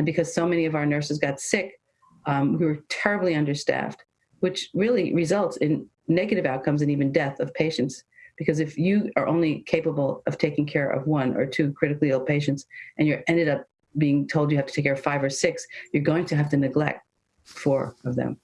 And because so many of our nurses got sick, um, we were terribly understaffed, which really results in negative outcomes and even death of patients. Because if you are only capable of taking care of one or two critically ill patients and you're ended up being told you have to take care of five or six, you're going to have to neglect four of them.